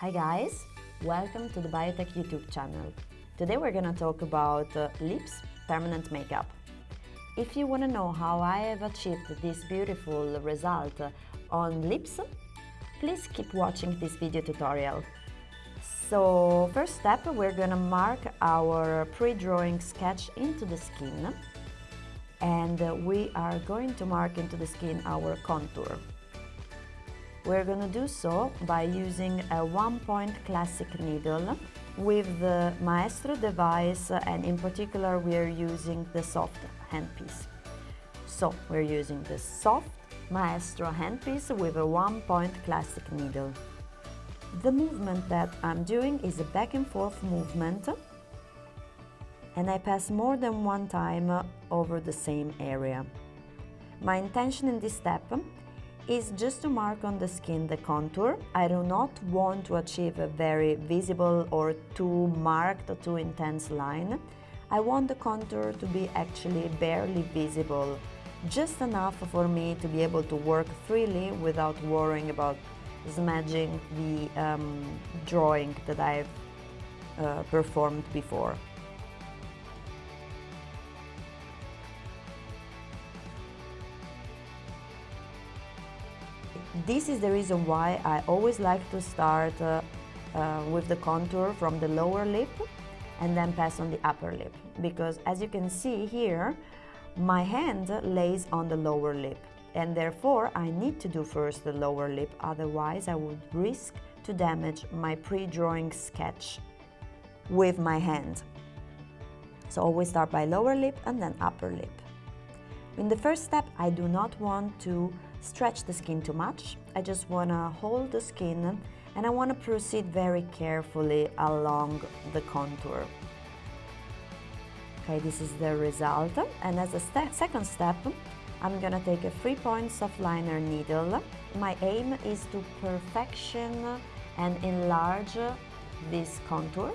Hi guys, welcome to the Biotek YouTube channel. Today we're gonna talk about uh, lips permanent makeup. If you wanna know how I have achieved this beautiful result on lips, please keep watching this video tutorial. So first step, we're gonna mark our pre-drawing sketch into the skin and uh, we are going to mark into the skin our contour. We're gonna do so by using a one-point classic needle with the Maestro device and in particular we're using the soft handpiece. So we're using the soft Maestro handpiece with a one-point classic needle. The movement that I'm doing is a back and forth movement and I pass more than one time over the same area. My intention in this step is just to mark on the skin the contour. I do not want to achieve a very visible or too marked or too intense line. I want the contour to be actually barely visible, just enough for me to be able to work freely without worrying about smudging the um, drawing that I've uh, performed before. This is the reason why I always like to start uh, uh, with the contour from the lower lip and then pass on the upper lip because as you can see here my hand lays on the lower lip and therefore I need to do first the lower lip otherwise I would risk to damage my pre-drawing sketch with my hand. So always start by lower lip and then upper lip. In the first step I do not want to stretch the skin too much. I just want to hold the skin and I want to proceed very carefully along the contour. Okay, this is the result. And as a second step, I'm gonna take a three-point soft liner needle. My aim is to perfection and enlarge this contour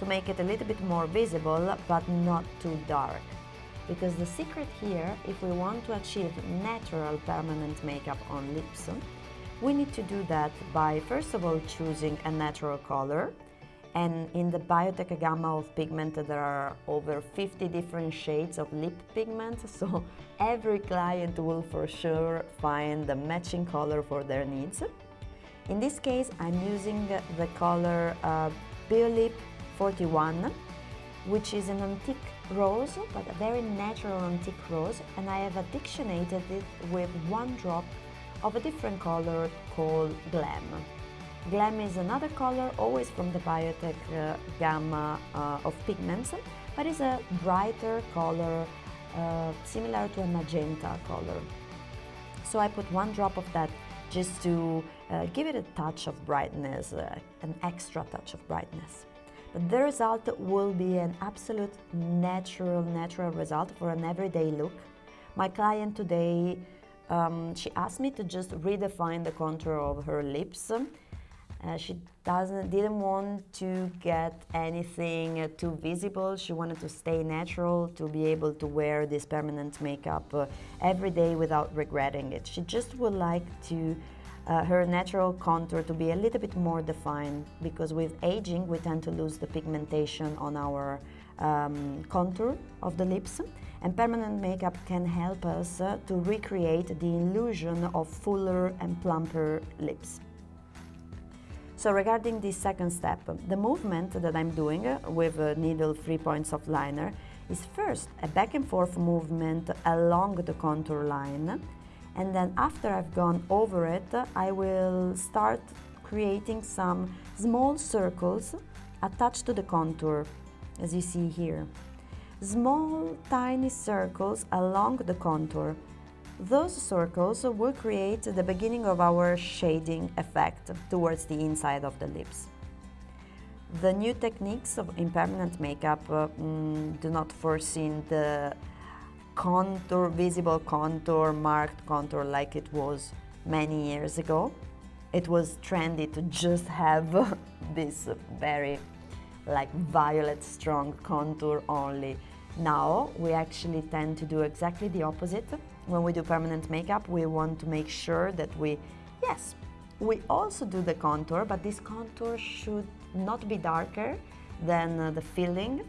to make it a little bit more visible but not too dark. Because the secret here, if we want to achieve natural permanent makeup on lips, we need to do that by first of all choosing a natural color and in the Biotek gamma of pigment there are over 50 different shades of lip pigment so every client will for sure find the matching color for their needs. In this case I'm using the color uh, Biolip 41 which is an antique rose, but a very natural antique rose, and I have addictionated it with one drop of a different color called Glam. Glam is another color, always from the Biotek uh, gamma uh, of pigments, but is a brighter color, uh, similar to a magenta color. So I put one drop of that just to uh, give it a touch of brightness, uh, an extra touch of brightness. But the result will be an absolute natural, natural result for an everyday look. My client today, um, she asked me to just redefine the contour of her lips. Uh, she doesn't, didn't want to get anything too visible. She wanted to stay natural, to be able to wear this permanent makeup uh, every day without regretting it. She just would like to uh, her natural contour to be a little bit more defined because with aging we tend to lose the pigmentation on our um, contour of the lips and permanent makeup can help us uh, to recreate the illusion of fuller and plumper lips. So regarding this second step, the movement that I'm doing uh, with a needle three points of liner is first a back and forth movement along the contour line and then after I've gone over it I will start creating some small circles attached to the contour as you see here. Small tiny circles along the contour. Those circles will create the beginning of our shading effect towards the inside of the lips. The new techniques of impermanent makeup uh, mm, do not foresee the contour, visible contour, marked contour like it was many years ago. It was trendy to just have this very like violet strong contour only. Now we actually tend to do exactly the opposite. When we do permanent makeup, we want to make sure that we, yes, We also do the contour, but this contour should not be darker than uh, the filling.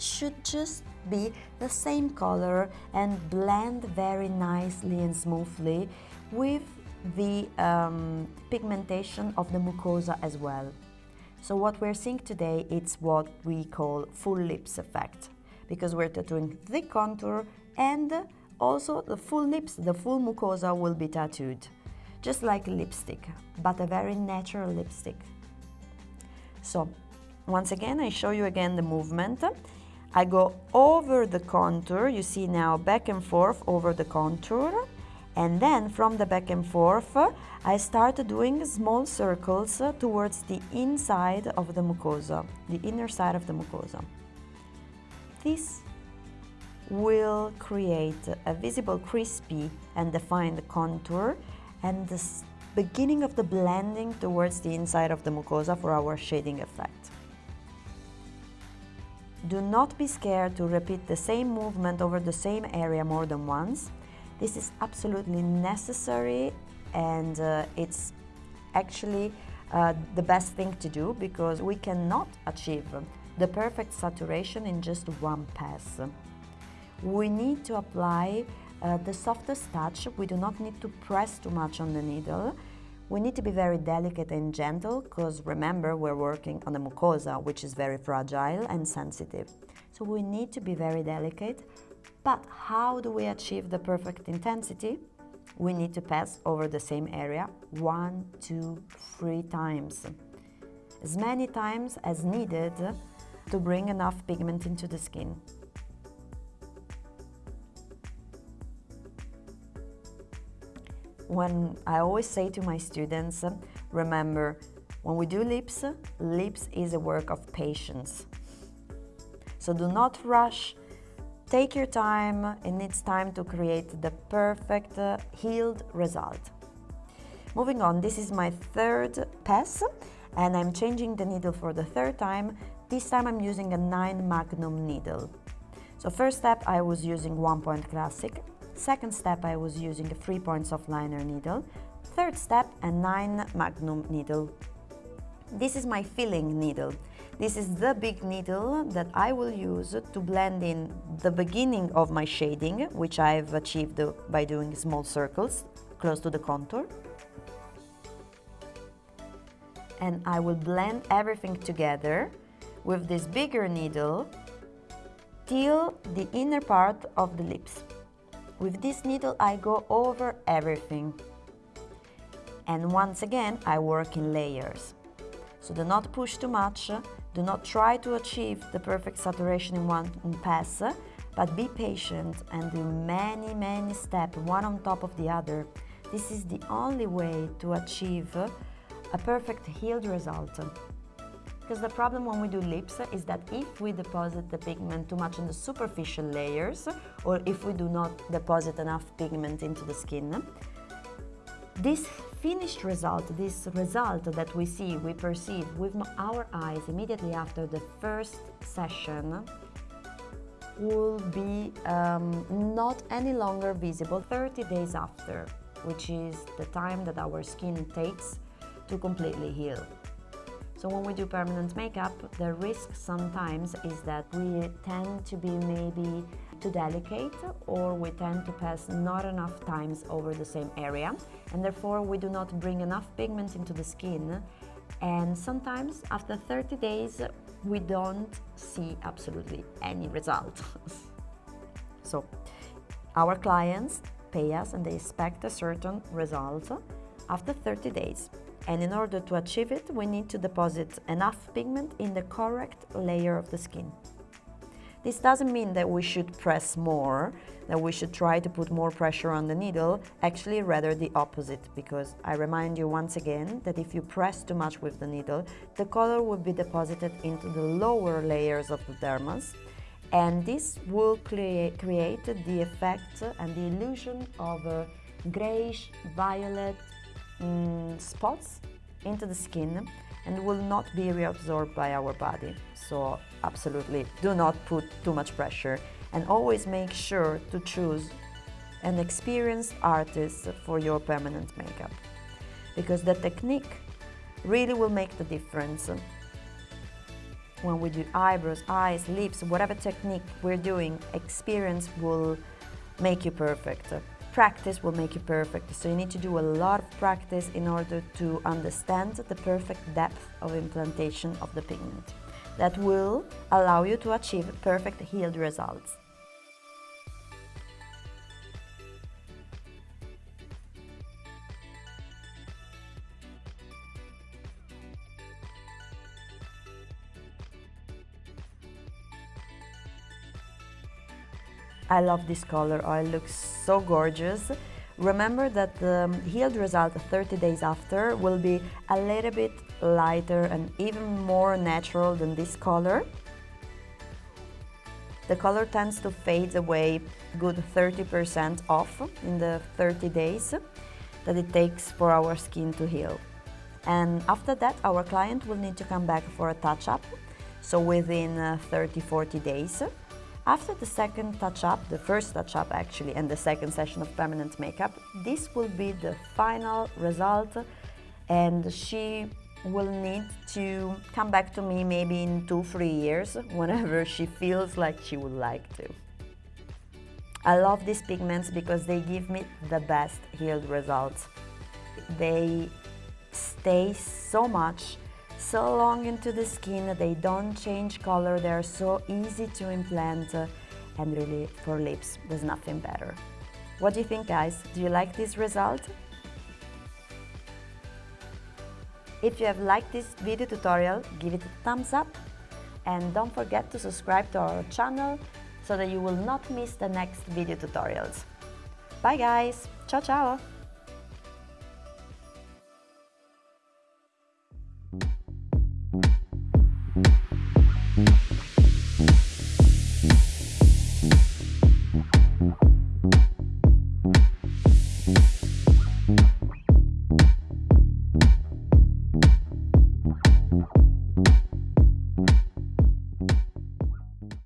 Should just be the same color and blend very nicely and smoothly with the um, pigmentation of the mucosa as well. So what we're seeing today, it's what we call full lips effect because we're tattooing the contour and also the full lips, the full mucosa will be tattooed, just like lipstick, but a very natural lipstick. So once again, I show you again the movement. I go over the contour, you see now back and forth over the contour, and then from the back and forth, I start doing small circles towards the inside of the mucosa, the inner side of the mucosa. This will create a visible crispy and defined contour and the beginning of the blending towards the inside of the mucosa for our shading effect. Do not be scared to repeat the same movement over the same area more than once. This is absolutely necessary and uh, it's actually uh, the best thing to do because we cannot achieve the perfect saturation in just one pass. We need to apply uh, the softest touch. We do not need to press too much on the needle. We need to be very delicate and gentle because remember we're working on the mucosa which is very fragile and sensitive. So we need to be very delicate. But how do we achieve the perfect intensity? We need to pass over the same area one, two, three times. As many times as needed to bring enough pigment into the skin. When I always say to my students, remember, when we do lips, lips is a work of patience. So do not rush, take your time and it's time to create the perfect uh, healed result. Moving on, this is my third pass and I'm changing the needle for the third time. This time I'm using a 9 Magnum needle. So first step I was using 1 point classic, Second step, I was using a 3 points of liner needle. Third step, a 9 magnum needle. This is my filling needle. This is the big needle that I will use to blend in the beginning of my shading, which I've achieved by doing small circles close to the contour. And I will blend everything together with this bigger needle till the inner part of the lips. With this needle I go over everything. And once again I work in layers. So do not push too much, do not try to achieve the perfect saturation in one pass, but be patient and do many, many steps, one on top of the other. This is the only way to achieve a perfect healed result. Because the problem when we do lips is that if we deposit the pigment too much in the superficial layers or if we do not deposit enough pigment into the skin, this finished result, this result that we see, we perceive with our eyes immediately after the first session will be um, not any longer visible 30 days after, which is the time that our skin takes to completely heal. So when we do permanent makeup, the risk sometimes is that we tend to be maybe too delicate or we tend to pass not enough times over the same area and therefore we do not bring enough pigment into the skin and sometimes after 30 days we don't see absolutely any result. so our clients pay us and they expect a certain result after 30 days. And in order to achieve it, we need to deposit enough pigment in the correct layer of the skin. This doesn't mean that we should press more, that we should try to put more pressure on the needle, actually rather the opposite, because I remind you once again that if you press too much with the needle, the color will be deposited into the lower layers of the dermis, and this will create, create the effect and the illusion of a grayish violet mm, spots into the skin and will not be reabsorbed by our body. So absolutely do not put too much pressure and always make sure to choose an experienced artist for your permanent makeup. because the technique really will make the difference. When we do eyebrows, eyes, lips, whatever technique we're doing, experience will make you perfect. Practice will make you perfect, so you need to do a lot of practice in order to understand the perfect depth of implantation of the pigment. That will allow you to achieve perfect healed results. I love this color, oh, it looks so gorgeous. Remember that the healed result 30 days after will be a little bit lighter and even more natural than this color. The color tends to fade away good 30% off in the 30 days that it takes for our skin to heal. And after that, our client will need to come back for a touch-up, so within 30-40 uh, days. After the second touch-up, the first touch-up actually, and the second session of permanent makeup, this will be the final result and she will need to come back to me maybe in two, three years, whenever she feels like she would like to. I love these pigments because they give me the best healed results. They stay so much so long into the skin, they don't change color, they're so easy to implant uh, and really for lips there's nothing better. What do you think guys? Do you like this result? If you have liked this video tutorial, give it a thumbs up and don't forget to subscribe to our channel so that you will not miss the next video tutorials. Bye guys! Ciao ciao!